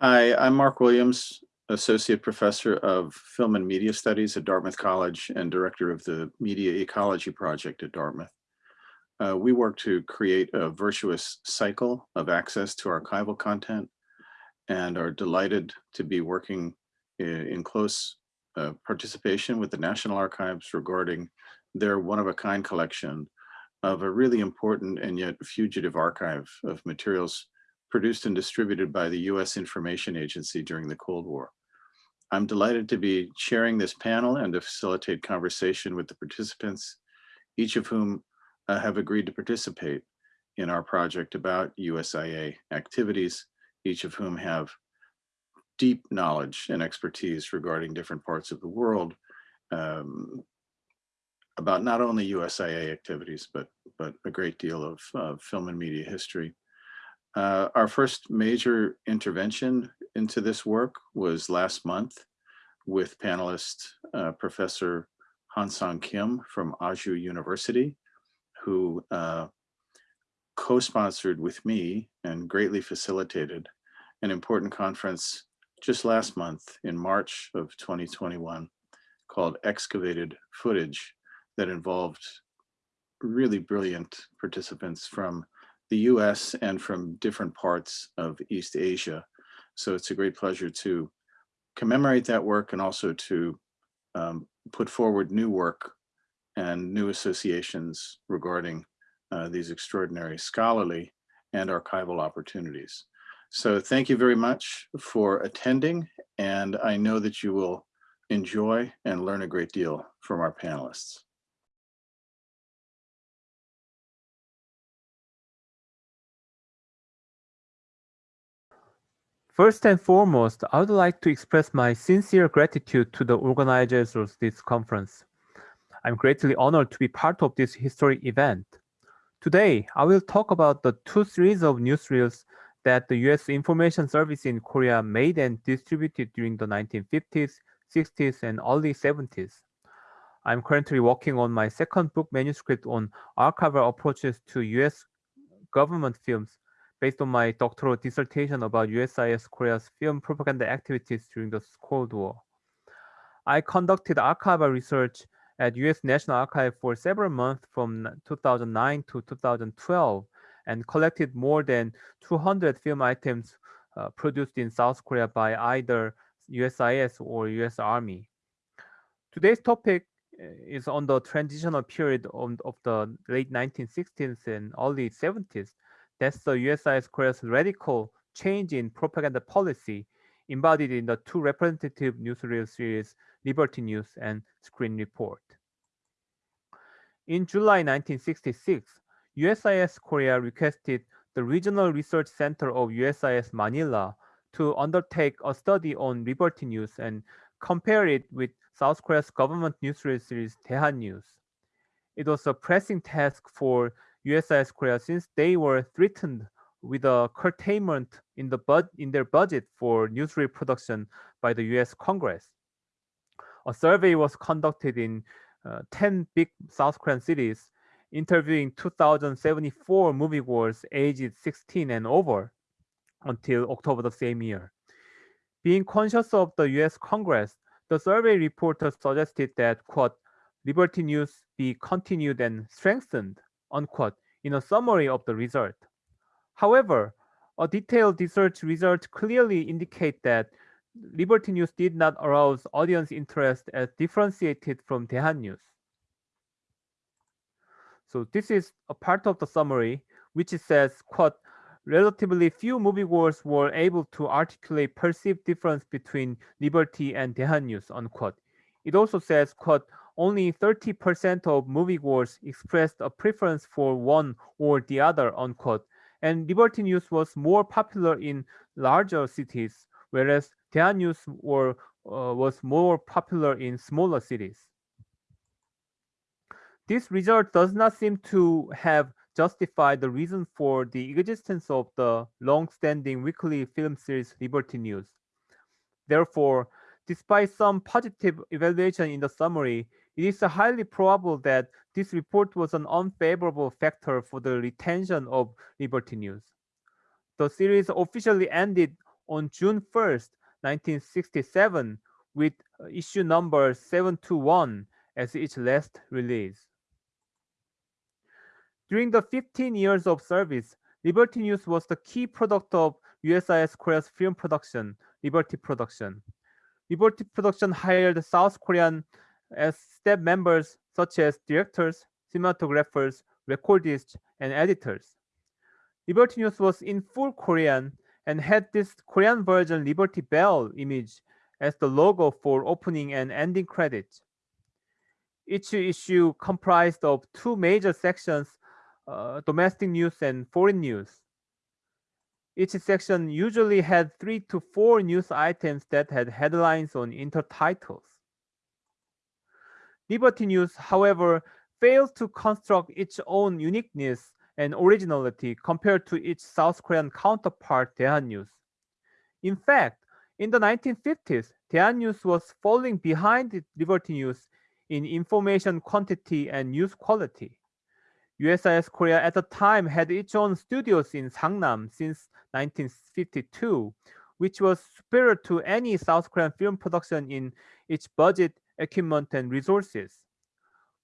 Hi, I'm Mark Williams, Associate Professor of Film and Media Studies at Dartmouth College and Director of the Media Ecology Project at Dartmouth. Uh, we work to create a virtuous cycle of access to archival content and are delighted to be working in, close uh, participation with the National Archives regarding their one-of-a-kind collection of a really important and yet fugitive archive of materials produced and distributed by the US Information Agency during the Cold War. I'm delighted to be sharing this panel and to facilitate conversation with the participants, each of whom uh, have agreed to participate in our project about USIA activities, each of whom have deep knowledge and expertise regarding different parts of the world um, about not only USIA activities, but, but a great deal of uh, film and media history. Uh, our first major intervention into this work was last month with panelist uh, Professor Han-Sang Kim from Ajou University, who uh, co-sponsored with me and greatly facilitated an important conference just last month in March of 2021 called Excavated Footage that involved really brilliant participants from the US and from different parts of East Asia. So it's a great pleasure to commemorate that work and also to um, put forward new work and new associations regarding uh, these extraordinary scholarly and archival opportunities. So thank you very much for attending and I know that you will enjoy and learn a great deal from our panelists. First and foremost, I would like to express my sincere gratitude to the organizers of this conference. I'm greatly honored to be part of this historic event. Today, I will talk about the two series of newsreels that the U.S. Information Service in Korea made and distributed during the 1950s, 60s, and early 70s. I'm currently working on my second book manuscript on archival approaches to U.S. government films based on my doctoral dissertation about USIS Korea's film propaganda activities during the Cold War. I conducted archival research at US National Archive for several months from 2009 to 2012 and collected more than 200 film items uh, produced in South Korea by either USIS or US Army. Today's topic uh, is on the transitional period of, of the late 1960s and early 70s that's the USIS Korea's radical change in propaganda policy embodied in the two representative newsreel series, Liberty News and Screen Report. In July 1966, USIS Korea requested the Regional Research Center of USIS Manila to undertake a study on Liberty News and compare it with South Korea's government newsreel series Daehan News. It was a pressing task for USIS Korea since they were threatened with a curtailment in the bud in their budget for newsreel production by the US Congress. A survey was conducted in uh, 10 big South Korean cities, interviewing 2,074 moviegoers aged 16 and over until October the same year. Being conscious of the US Congress, the survey reporter suggested that, quote, Liberty News be continued and strengthened unquote, in a summary of the result. However, a detailed research result clearly indicate that Liberty News did not arouse audience interest as differentiated from Daehan News. So this is a part of the summary, which says, quote, relatively few moviegoers were able to articulate perceived difference between Liberty and Daehan News, unquote. It also says, quote, only 30% of moviegoers expressed a preference for one or the other, unquote. And Liberty News was more popular in larger cities, whereas Daehan News were, uh, was more popular in smaller cities. This result does not seem to have justified the reason for the existence of the long-standing weekly film series Liberty News. Therefore, despite some positive evaluation in the summary, it is highly probable that this report was an unfavorable factor for the retention of Liberty News. The series officially ended on June 1st, 1967, with uh, issue number 721 as its last release. During the 15 years of service, Liberty News was the key product of USIS Korea's film production, Liberty Production. Liberty Production hired South Korean as staff members such as directors, cinematographers, recordists, and editors. Liberty News was in full Korean and had this Korean version Liberty Bell image as the logo for opening and ending credits. Each issue comprised of two major sections, uh, domestic news and foreign news. Each section usually had three to four news items that had headlines on intertitles. Liberty News, however, fails to construct its own uniqueness and originality compared to its South Korean counterpart, Daehan News. In fact, in the 1950s, Daehan News was falling behind Liberty News in information quantity and news quality. USIS Korea at the time had its own studios in Sangnam since 1952, which was superior to any South Korean film production in its budget, equipment, and resources.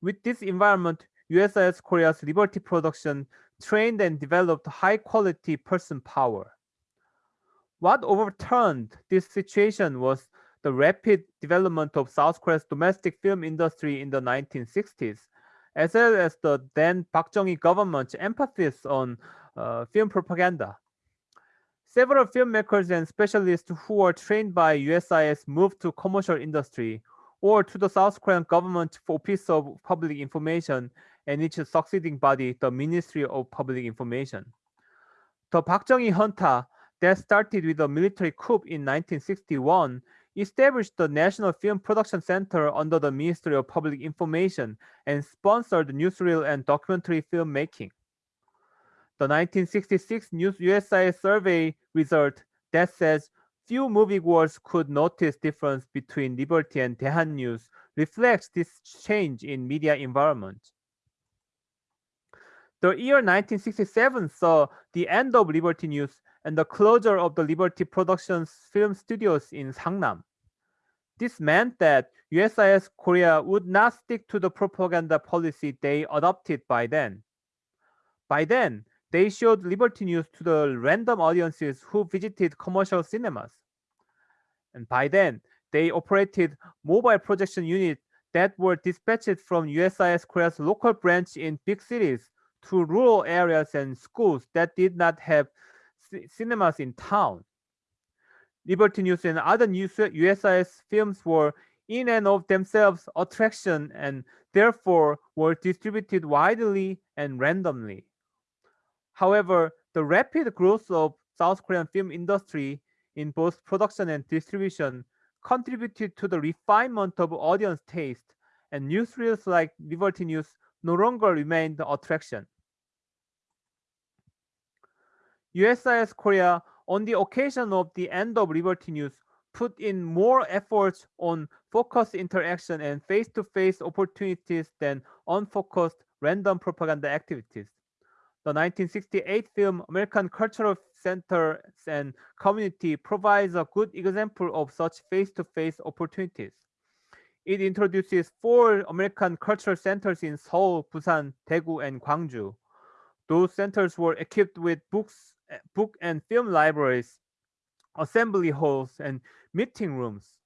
With this environment, USIS Korea's Liberty production trained and developed high quality person power. What overturned this situation was the rapid development of South Korea's domestic film industry in the 1960s, as well as the then Park Chung-hee government's emphasis on uh, film propaganda. Several filmmakers and specialists who were trained by USIS moved to commercial industry or to the South Korean government for Office of Public Information and its succeeding body, the Ministry of Public Information. The Park Chung-hee junta that started with a military coup in 1961 established the National Film Production Center under the Ministry of Public Information and sponsored newsreel and documentary filmmaking. The 1966 News survey result that says few moviegoers could notice difference between Liberty and Daehan News reflects this change in media environment. The year 1967 saw the end of Liberty News and the closure of the Liberty Productions film studios in Sangnam. This meant that USIS Korea would not stick to the propaganda policy they adopted by then. By then, they showed Liberty News to the random audiences who visited commercial cinemas. And by then, they operated mobile projection units that were dispatched from USIS Korea's local branch in big cities to rural areas and schools that did not have cinemas in town. Liberty News and other news USIS films were in and of themselves attraction and therefore were distributed widely and randomly. However, the rapid growth of South Korean film industry in both production and distribution contributed to the refinement of audience taste and newsreels like Liberty News no longer remained the attraction. USIS Korea, on the occasion of the end of Liberty News, put in more efforts on focused interaction and face-to-face -face opportunities than unfocused random propaganda activities. The 1968 film American Cultural Center and Community provides a good example of such face-to-face -face opportunities. It introduces four American cultural centers in Seoul, Busan, Daegu, and Gwangju. Those centers were equipped with books Eh, book and film libraries, assembly halls, and meeting rooms.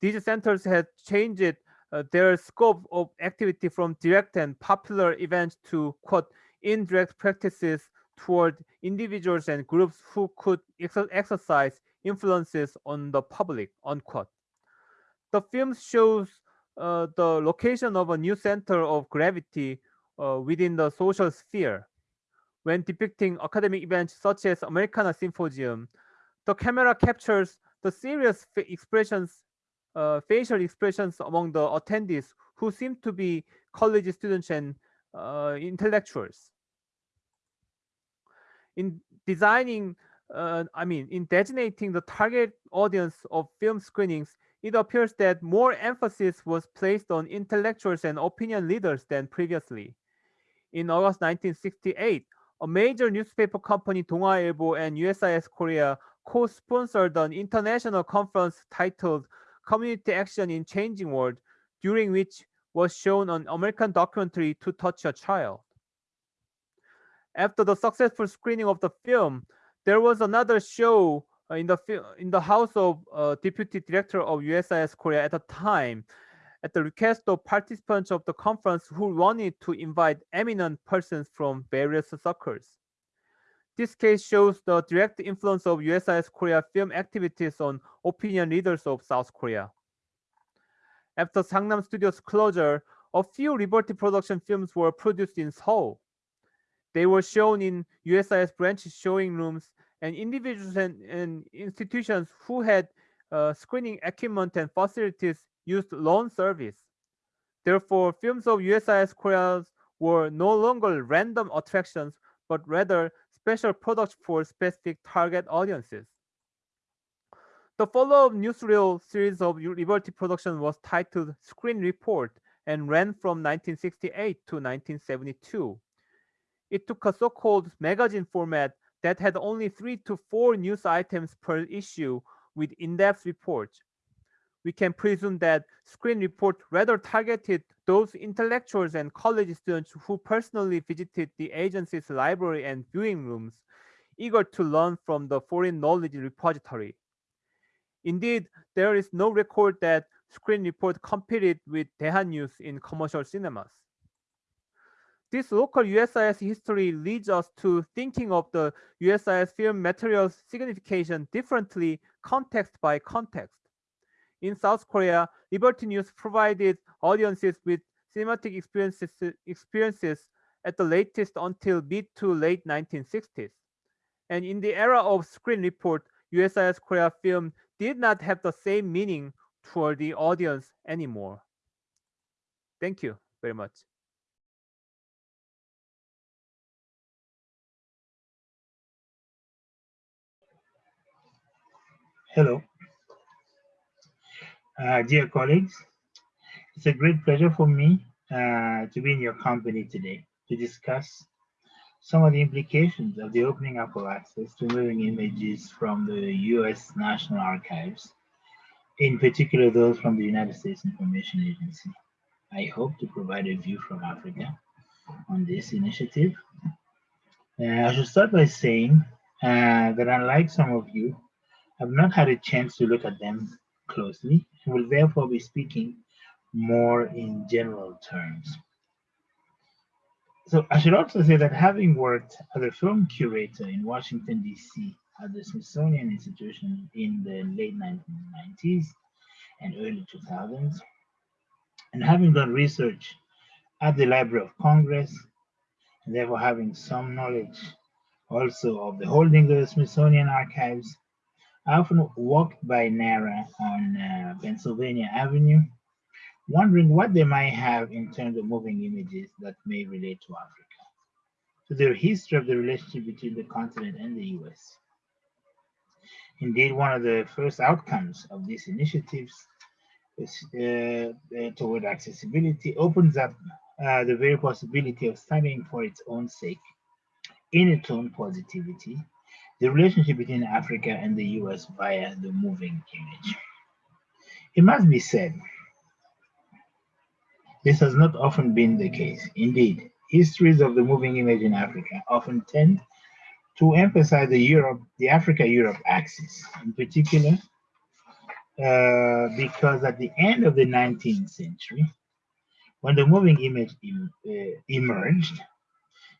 These centers had changed uh, their scope of activity from direct and popular events to quote indirect practices toward individuals and groups who could ex exercise influences on the public unquote. The film shows uh, the location of a new center of gravity uh, within the social sphere. When depicting academic events such as Americana Symposium, the camera captures the serious expressions, uh, facial expressions among the attendees who seem to be college students and uh, intellectuals. In designing, uh, I mean, in designating the target audience of film screenings, it appears that more emphasis was placed on intellectuals and opinion leaders than previously. In August 1968, a major newspaper company, Dong-A Ilbo and USIS Korea co-sponsored an international conference titled Community Action in Changing World, during which was shown an American documentary To Touch a Child. After the successful screening of the film, there was another show uh, in the in the house of uh, deputy director of USIS Korea at the time, at the request of participants of the conference who wanted to invite eminent persons from various circles. This case shows the direct influence of USIS Korea film activities on opinion leaders of South Korea. After Sangnam Studios closure, a few Liberty Production films were produced in Seoul. They were shown in USIS branch showing rooms and individuals and, and institutions who had uh, screening equipment and facilities used loan service. Therefore, films of USIS Korea were no longer random attractions, but rather special products for specific target audiences. The follow-up newsreel series of Liberty Production was titled Screen Report and ran from 1968 to 1972. It took a so-called magazine format that had only three to four news items per issue with in-depth reports. We can presume that Screen Report rather targeted those intellectuals and college students who personally visited the agency's library and viewing rooms, eager to learn from the foreign knowledge repository. Indeed, there is no record that Screen Report competed with Daehan News in commercial cinemas. This local USIS history leads us to thinking of the USIS film material's signification differently context by context. In South Korea, Liberty News provided audiences with cinematic experiences, experiences at the latest until mid to late 1960s. And in the era of Screen Report, USIS Korea film did not have the same meaning toward the audience anymore. Thank you very much. Hello. Uh, dear colleagues, it's a great pleasure for me uh, to be in your company today to discuss some of the implications of the opening up of access to moving images from the U.S. National Archives, in particular those from the United States Information Agency. I hope to provide a view from Africa on this initiative. Uh, I should start by saying uh, that unlike some of you, I have not had a chance to look at them closely and will therefore be speaking more in general terms. So I should also say that having worked as a film curator in Washington, D.C. at the Smithsonian Institution in the late 1990s and early 2000s, and having done research at the Library of Congress, and therefore having some knowledge also of the holdings of the Smithsonian Archives, I often walked by NARA on uh, Pennsylvania Avenue, wondering what they might have in terms of moving images that may relate to Africa, to the history of the relationship between the continent and the US. Indeed, one of the first outcomes of these initiatives is, uh, uh, toward accessibility opens up uh, the very possibility of studying for its own sake, in its own positivity, the relationship between Africa and the US via the moving image. It must be said, this has not often been the case. Indeed, histories of the moving image in Africa often tend to emphasize the Europe, the Africa-Europe axis in particular, uh, because at the end of the 19th century, when the moving image em, uh, emerged,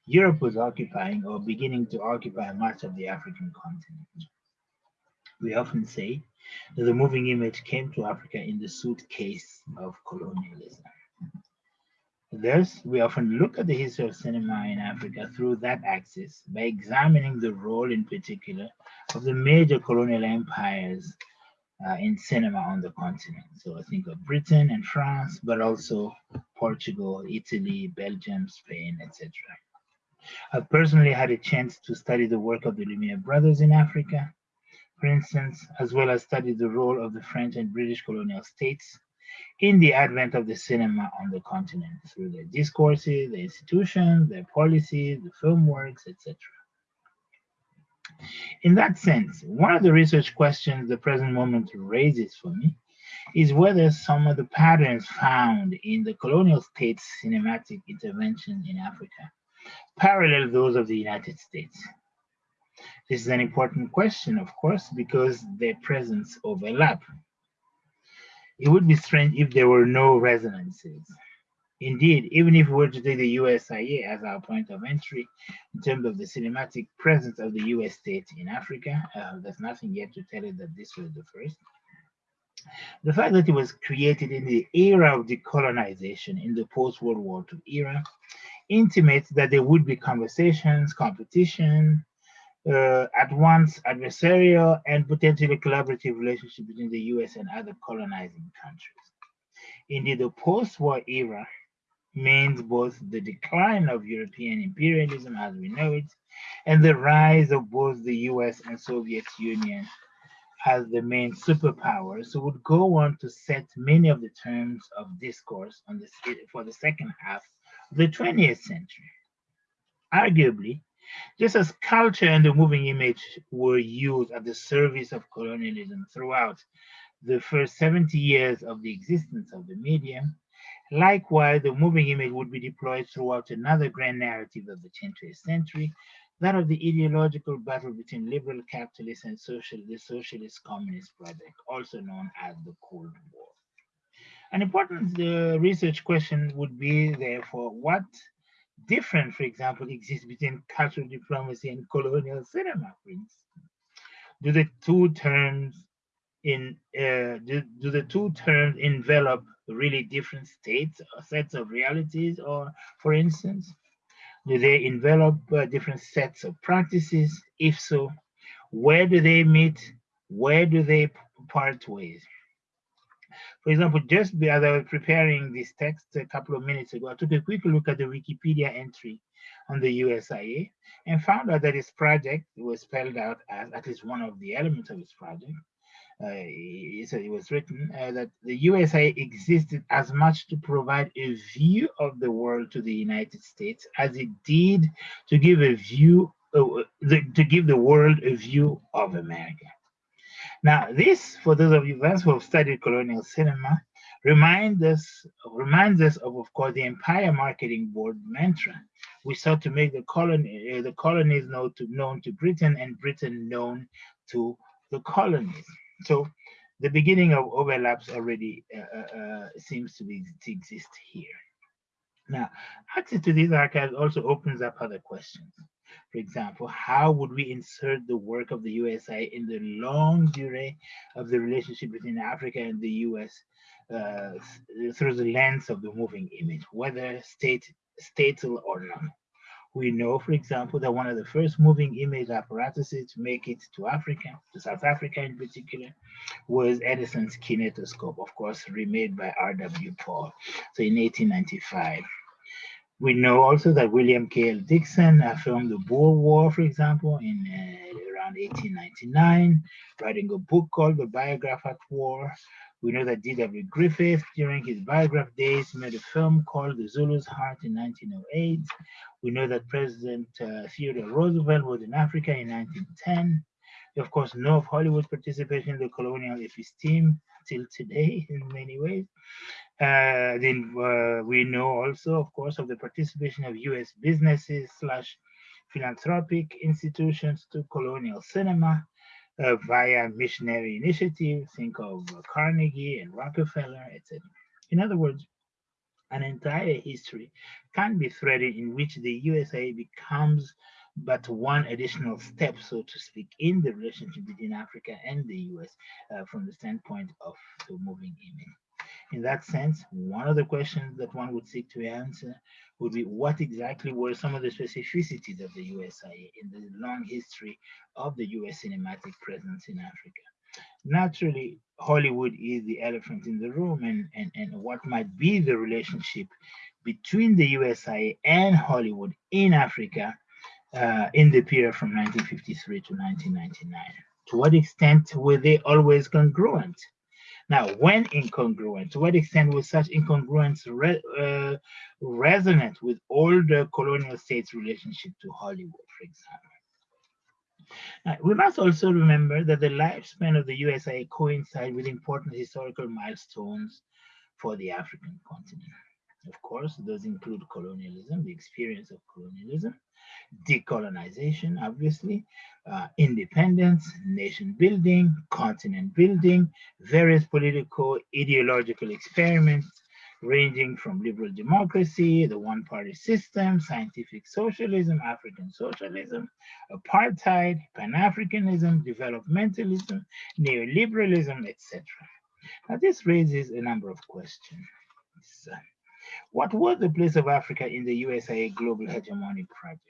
Europe was occupying or beginning to occupy much of the African continent. We often say that the moving image came to Africa in the suitcase of colonialism. Thus, we often look at the history of cinema in Africa through that axis by examining the role in particular of the major colonial empires uh, in cinema on the continent. So I think of Britain and France, but also Portugal, Italy, Belgium, Spain, etc. I've personally had a chance to study the work of the Lumiere brothers in Africa, for instance, as well as study the role of the French and British colonial states in the advent of the cinema on the continent through their discourses, their institutions, their policies, the film works, etc. In that sense, one of the research questions the present moment raises for me is whether some of the patterns found in the colonial states' cinematic intervention in Africa parallel those of the United States. This is an important question, of course, because their presence overlap. It would be strange if there were no resonances. Indeed, even if we were to take the USIA as our point of entry in terms of the cinematic presence of the US state in Africa, uh, there's nothing yet to tell you that this was the first. The fact that it was created in the era of decolonization in the post-World War II era intimates that there would be conversations, competition, uh, at once adversarial and potentially collaborative relationship between the US and other colonizing countries. Indeed, the post-war era means both the decline of European imperialism as we know it, and the rise of both the US and Soviet Union as the main superpowers, who would go on to set many of the terms of discourse on the, for the second half of the 20th century. Arguably, just as culture and the moving image were used at the service of colonialism throughout the first 70 years of the existence of the medium, likewise, the moving image would be deployed throughout another grand narrative of the 20th century, that of the ideological battle between liberal capitalists and social, the socialist communist project, also known as the Cold War. An important uh, research question would be therefore, what different, for example, exists between cultural diplomacy and colonial cinema, for instance? Do the two terms in uh, do, do the two terms envelop really different states or sets of realities, or for instance, do they envelop uh, different sets of practices? If so, where do they meet? Where do they part ways? For example, just as I was preparing this text a couple of minutes ago, I took a quick look at the Wikipedia entry on the USIA and found out that its project was spelled out as at least one of the elements of its project. Uh, it, was written uh, that the USIA existed as much to provide a view of the world to the United States as it did to give a view, uh, the, to give the world a view of America. Now, this, for those of you who have studied colonial cinema, reminds us, reminds us of, of course, the Empire Marketing Board mantra. We sought to make the colony, uh, the colonies known to, known to Britain and Britain known to the colonies. So the beginning of overlaps already uh, uh, uh seems to, be, to exist here. Now, access to these archives also opens up other questions. For example, how would we insert the work of the USA in the longue durée of the relationship between Africa and the US uh, through the lens of the moving image, whether state, statal or not? We know, for example, that one of the first moving image apparatuses to make it to Africa, to South Africa in particular, was Edison's kinetoscope, of course, remade by R.W. Paul. So in 1895. We know also that William K.L. Dickson filmed the Boer War, for example, in uh, around 1899, writing a book called The Biograph at War. We know that D.W. Griffith, during his biograph days, made a film called The Zulu's Heart in 1908. We know that President uh, Theodore Roosevelt was in Africa in 1910. We, of course, know of Hollywood's participation in the colonial episteme till today in many ways. Uh, then uh, we know also, of course, of the participation of U.S. businesses slash philanthropic institutions to colonial cinema uh, via missionary initiatives. Think of Carnegie and Rockefeller, etc. In other words, an entire history can be threaded in which the USA becomes but one additional step, so to speak, in the relationship between Africa and the US uh, from the standpoint of the moving image. In that sense, one of the questions that one would seek to answer would be what exactly were some of the specificities of the USIA in the long history of the US cinematic presence in Africa? Naturally, Hollywood is the elephant in the room and, and, and what might be the relationship between the USIA and Hollywood in Africa uh, in the period from 1953 to 1999. To what extent were they always congruent? Now, when incongruent, to what extent was such incongruence re, uh, resonant with older colonial states' relationship to Hollywood, for example? We must also remember that the lifespan of the USA coincides with important historical milestones for the African continent. Of course, those include colonialism, the experience of colonialism, decolonization, obviously, uh, independence, nation building, continent building, various political ideological experiments, ranging from liberal democracy, the one-party system, scientific socialism, African socialism, apartheid, Pan-Africanism, developmentalism, neoliberalism, etc. Now this raises a number of questions. What was the place of Africa in the USA global hegemony project?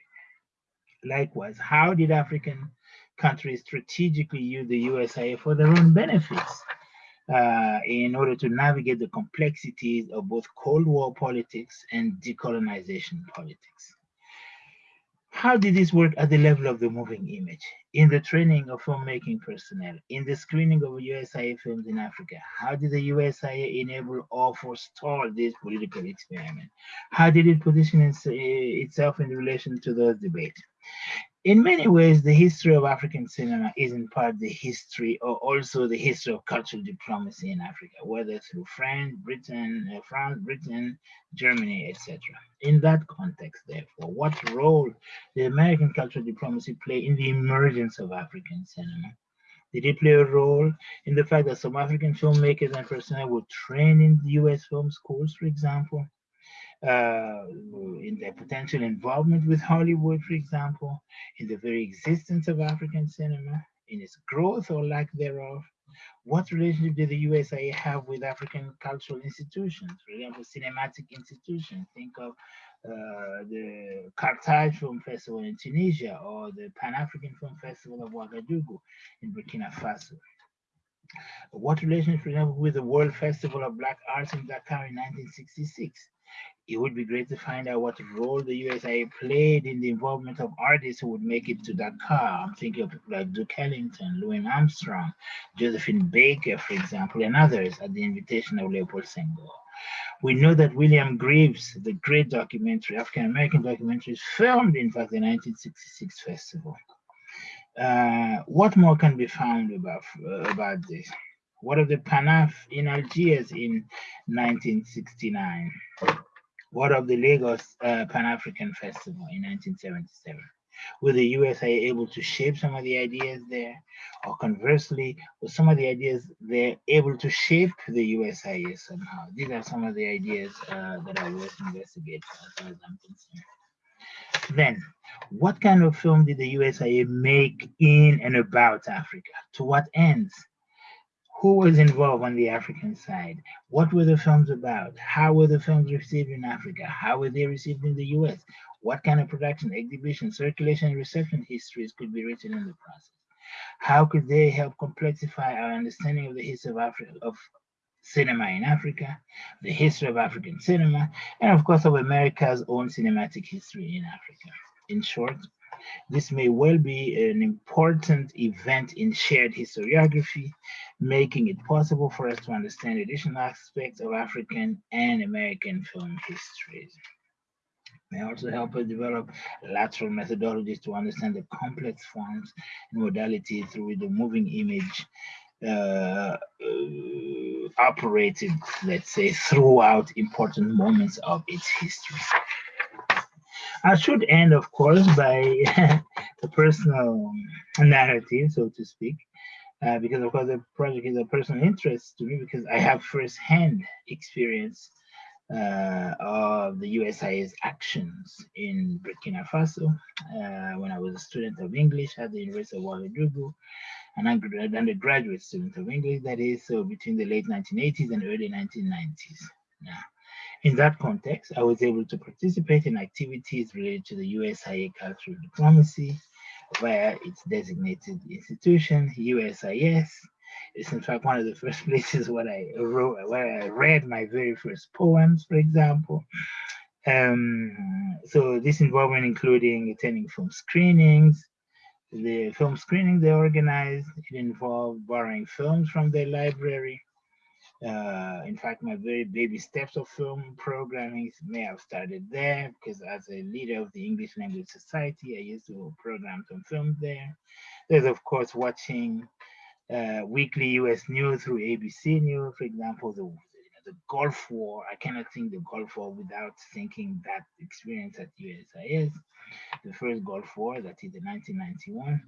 Likewise, how did African countries strategically use the USA for their own benefits? uh, in order to navigate the complexities of both Cold War politics and decolonization politics. How did this work at the level of the moving image, in the training of filmmaking personnel, in the screening of USIA films in Africa? How did the USIA enable or forestall this political experiment? How did it position itself in relation to those debates? In many ways, the history of African cinema is in part the history or also the history of cultural diplomacy in Africa, whether through France, Britain, uh, France, Britain, Germany, etc. In that context, therefore, what role did American cultural diplomacy play in the emergence of African cinema? Did it play a role in the fact that some African filmmakers and personnel were trained in the US film schools, for example? Uh, in their potential involvement with Hollywood, for example, in the very existence of African cinema, in its growth or lack thereof. What relationship did the USA have with African cultural institutions, for example, cinematic institutions? Think of uh, the Carthage Film Festival in Tunisia or the Pan-African Film Festival of Ouagadougou in Burkina Faso. What relationship, for example, with the World Festival of Black Arts in Dakar in 1966? It would be great to find out what role the USIA played in the involvement of artists who would make it to Dakar. I'm thinking of people like Duke Ellington, Louis Armstrong, Josephine Baker, for example, and others at the invitation of Leopold Senghor. We know that William Greaves, the great documentary, African-American documentary, filmed, in fact, the 1966 festival. Uh, what more can be found about, uh, about this? What of the PANAF in Algiers in 1969? What of the Lagos uh, Pan-African Festival in 1977? Were the USA able to shape some of the ideas there? Or conversely, were some of the ideas there able to shape the USIA somehow? These are some of the ideas uh, that I was investigating as far as I'm concerned. Then, what kind of film did the USIA make in and about Africa? To what ends? Who was involved on the African side? What were the films about? How were the films received in Africa? How were they received in the US? What kind of production, exhibition, circulation, and reception histories could be written in the process? How could they help complexify our understanding of the history of Africa, of cinema in Africa, the history of African cinema, and of course of America's own cinematic history in Africa. In short, this may well be an important event in shared historiography, making it possible for us to understand additional aspects of African and American film histories. May also help us develop lateral methodologies to understand the complex forms and modalities through which the moving image uh, uh, operated, let's say, throughout important moments of its history. I should end, of course, by the personal narrative, so to speak, uh, because of course the project is a personal interest to me because I have firsthand experience uh, of the USIA's actions in Burkina Faso uh, when I was a student of English at the University of Ouagadougou, an undergraduate student of English, that is, so between the late 1980s and early 1990s. In that context, I was able to participate in activities related to the USIA cultural diplomacy via its designated institution, USIS. It's in fact one of the first places where I wrote, where I read my very first poems, for example. Um, so this involvement including attending film screenings, the film screening they organized, it involved borrowing films from their library, Uh, in fact, my very baby steps of film programming may have started there because as a leader of the English Language Society, I used to program some films there. There's of course watching uh, weekly US news through ABC News, for example, the, the Gulf War. I cannot think the Gulf War without thinking that experience at USIS. The first Gulf War, that is in 1991.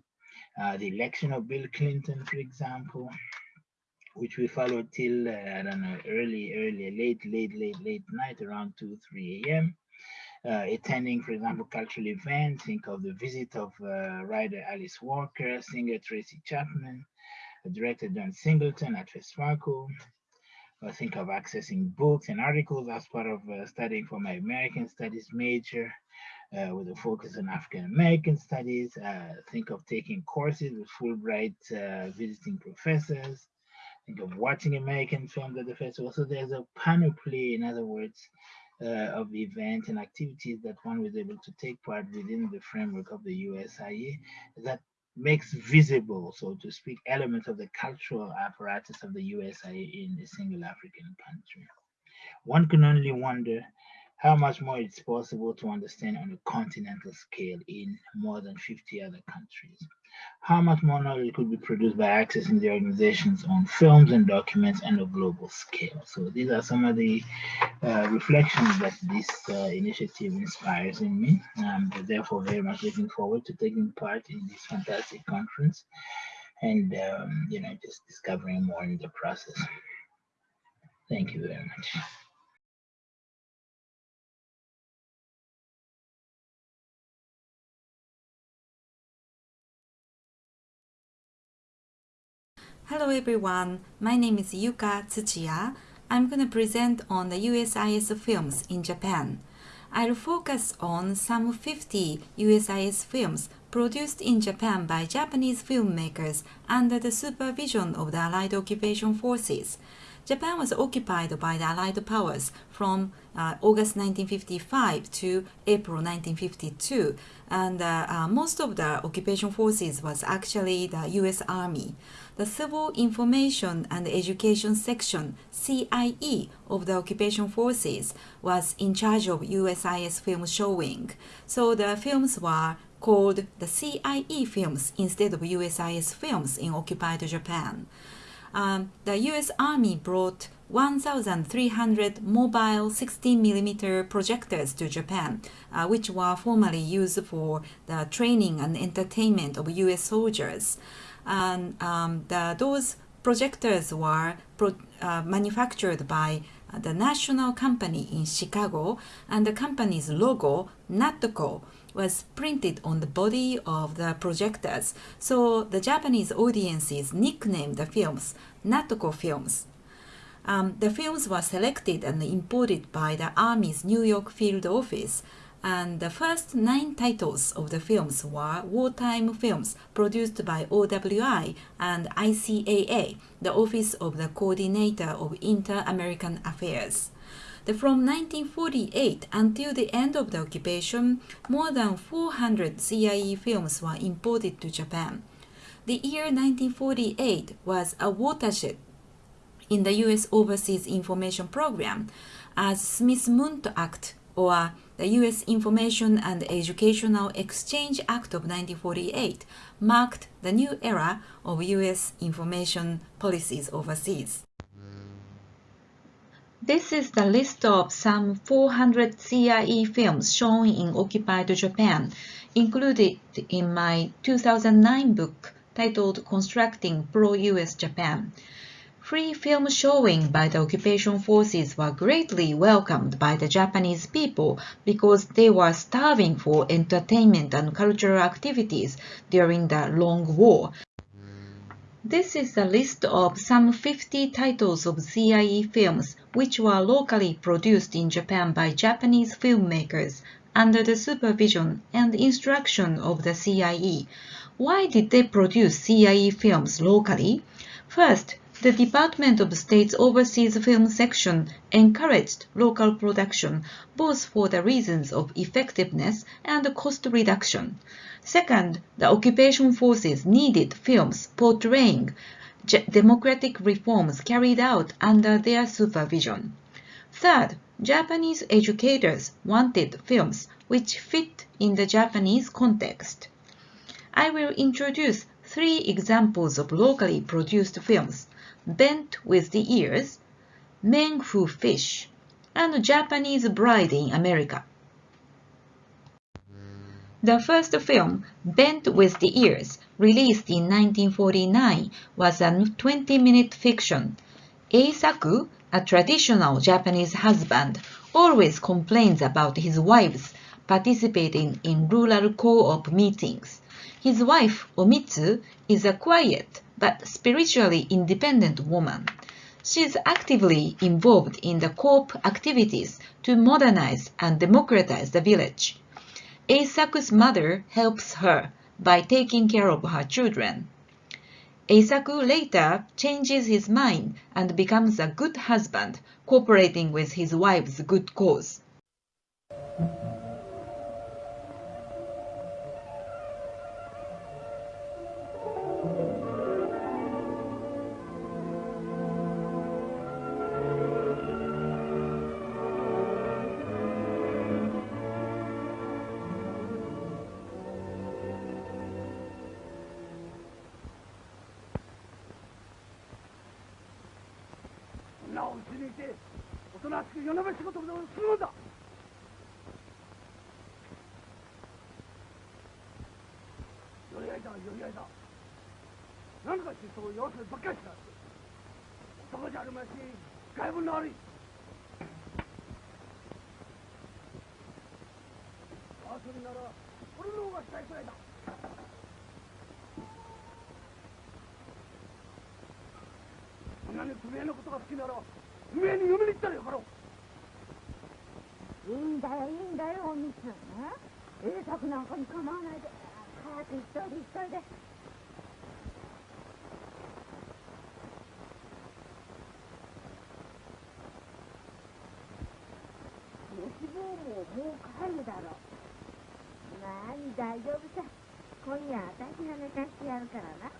Uh, the election of Bill Clinton, for example, which we followed till, uh, I don't know, early, early, late, late, late, late night, around 2, 3 a.m. Uh, attending, for example, cultural events, think of the visit of uh, writer Alice Walker, singer Tracy Chapman, director John Singleton at Westphal. I think of accessing books and articles as part of uh, studying for my American Studies major uh, with a focus on African American studies. Uh, think of taking courses with Fulbright visiting professors of watching American films at the festival. So there's a panoply, in other words, uh, of events and activities that one was able to take part within the framework of the USIA that makes visible, so to speak, elements of the cultural apparatus of the USIA in a single African country. One can only wonder how much more it's possible to understand on a continental scale in more than 50 other countries how much more knowledge could be produced by accessing the organization's own films and documents on a global scale. So these are some of the uh, reflections that this uh, initiative inspires in me. Um, therefore very much looking forward to taking part in this fantastic conference and um, you know just discovering more in the process. Thank you very much. Hello everyone, my name is Yuka Tsuchiya. I'm going to present on the USIS films in Japan. I'll focus on some 50 USIS films produced in Japan by Japanese filmmakers under the supervision of the Allied occupation forces. Japan was occupied by the Allied powers from uh, August 1955 to April 1952, and uh, uh, most of the occupation forces was actually the U.S. Army. The Civil Information and Education Section, CIE, of the occupation forces was in charge of USIS film showing. So the films were called the CIE films instead of USIS films in occupied Japan um, the US Army brought 1,300 mobile 16mm projectors to Japan, uh, which were formerly used for the training and entertainment of US soldiers. And um, the, those projectors were pro, uh, manufactured by the national company in Chicago, and the company's logo, Natco, was printed on the body of the projectors, so the Japanese audiences nicknamed the films Natco films. Um, the films were selected and imported by the Army's New York field office, and the first nine titles of the films were wartime films produced by OWI and ICAA, the Office of the Coordinator of Inter-American Affairs from 1948 until the end of the occupation, more than 400 CIE films were imported to Japan. The year 1948 was a watershed in the U.S. Overseas Information Program as Smith-Mundt Act or the U.S. Information and Educational Exchange Act of 1948 marked the new era of U.S. information policies overseas. This is the list of some 400 CIE films shown in occupied Japan, included in my 2009 book titled Constructing Pro-US Japan. Free film showing by the occupation forces were greatly welcomed by the Japanese people because they were starving for entertainment and cultural activities during the long war. This is a list of some 50 titles of CIE films which were locally produced in Japan by Japanese filmmakers under the supervision and instruction of the CIE. Why did they produce CIE films locally? First, the Department of State's Overseas Film Section encouraged local production both for the reasons of effectiveness and cost reduction. Second, the occupation forces needed films portraying democratic reforms carried out under their supervision. Third, Japanese educators wanted films which fit in the Japanese context. I will introduce three examples of locally produced films Bent with the Ears, Men Who Fish, and Japanese Bride in America. The first film, Bent with the Ears, released in 1949, was a 20-minute fiction. Eisaku, a traditional Japanese husband, always complains about his wives participating in rural co-op meetings. His wife, Omitsu, is a quiet but spiritually independent woman. She is actively involved in the co-op activities to modernize and democratize the village. Eisaku's mother helps her by taking care of her children. Eisaku later changes his mind and becomes a good husband, cooperating with his wife's good cause. だ何かしそう要するばっかりしなってそこじゃあるまし外部の悪い遊びなら俺の方がしたいくらいだ何不明のことが好きなら不明に嫁に行ったらよかろういいんだよいいんだよおみつね。栄作なんかに構わないで。早く行っといで、行っといで。吉坊ももう帰るだろう。何、大丈夫さ。今夜私が寝かしてやるからな。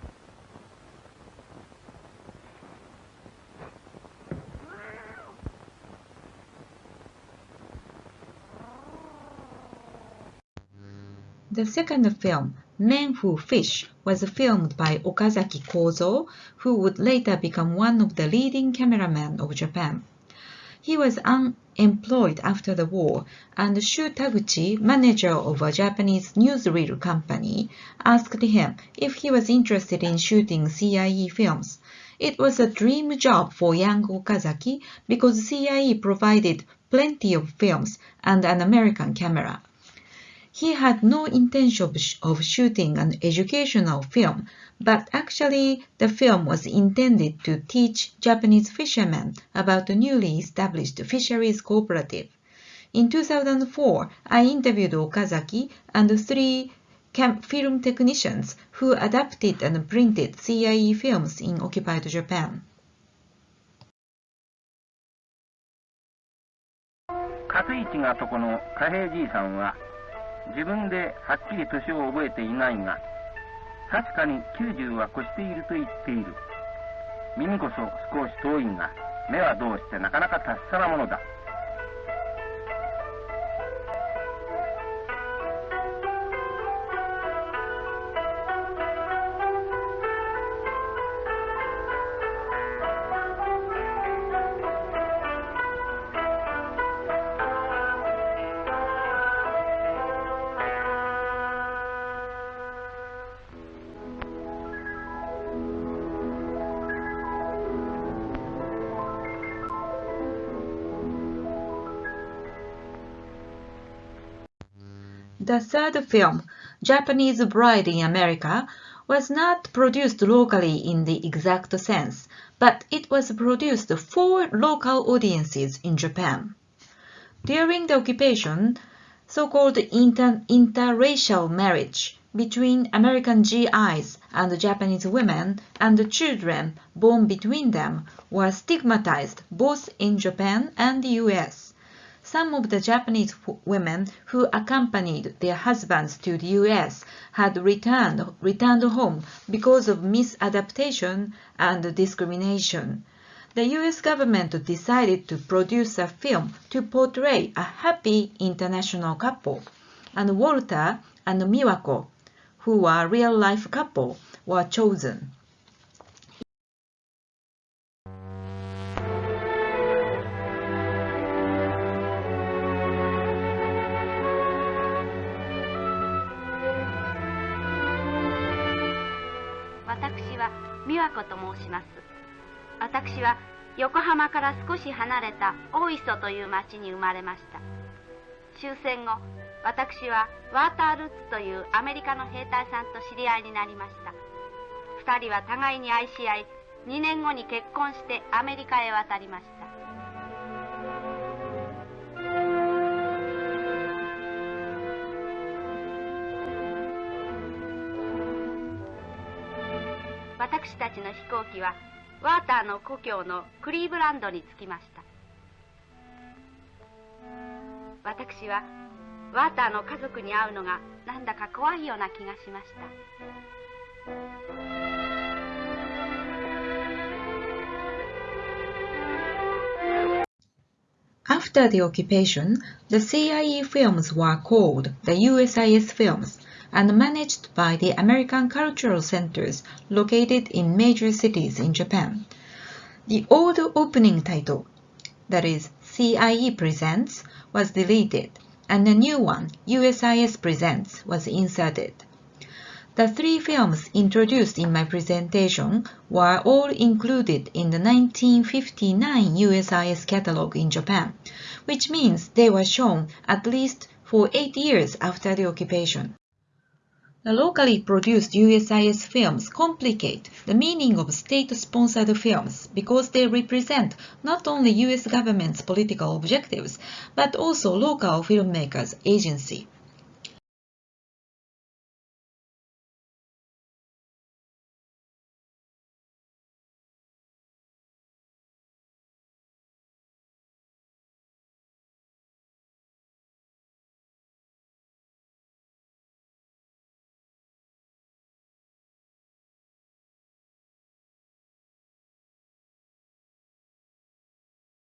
The second film, Men Who Fish, was filmed by Okazaki Kozo, who would later become one of the leading cameramen of Japan. He was unemployed after the war, and Shu Taguchi, manager of a Japanese newsreel company, asked him if he was interested in shooting CIE films. It was a dream job for young Okazaki because CIE provided plenty of films and an American camera. He had no intention of, sh- of shooting an educational film, but actually the film was intended to teach Japanese fishermen about the newly established fisheries cooperative. In 2004, I interviewed Okazaki and three cam- film technicians who adapted and printed CIE films in occupied Japan. 勝市がとこの貨幣じいさんは 自分ではっきり年を覚えていないが確かに90は越していると言っている。耳こそ少し遠いが目はどうしてなかなか達者なものだ。The third film, Japanese Bride in America, was not produced locally in the exact sense, but it was produced for local audiences in Japan. During the occupation, so-called inter- interracial marriage between American GIs and Japanese women and the children born between them were stigmatized both in Japan and the US. Some of the Japanese women who accompanied their husbands to the US had returned, returned home because of misadaptation and discrimination. The US government decided to produce a film to portray a happy international couple, and Walter and Miwako, who were a real-life couple, were chosen. 子と申します。私は横浜から少し離れた大磯という町に生まれました。終戦後私はワータールッツというアメリカの兵隊さんと知り合いになりました。2人は互いに愛し合い2年後に結婚してアメリカへ渡りました。私たちの飛行機はワーターの故郷のクリーブランドに着きました。私はワーターの家族に会うのがなんだか怖いような気がしました。After the occupation, the CIE films were called the USIS films. And managed by the American Cultural Centers located in major cities in Japan. The old opening title, that is CIE Presents, was deleted and a new one, USIS Presents, was inserted. The three films introduced in my presentation were all included in the 1959 USIS catalog in Japan, which means they were shown at least for eight years after the occupation. The locally produced USIS films complicate the meaning of state-sponsored films because they represent not only US government's political objectives, but also local filmmakers' agency.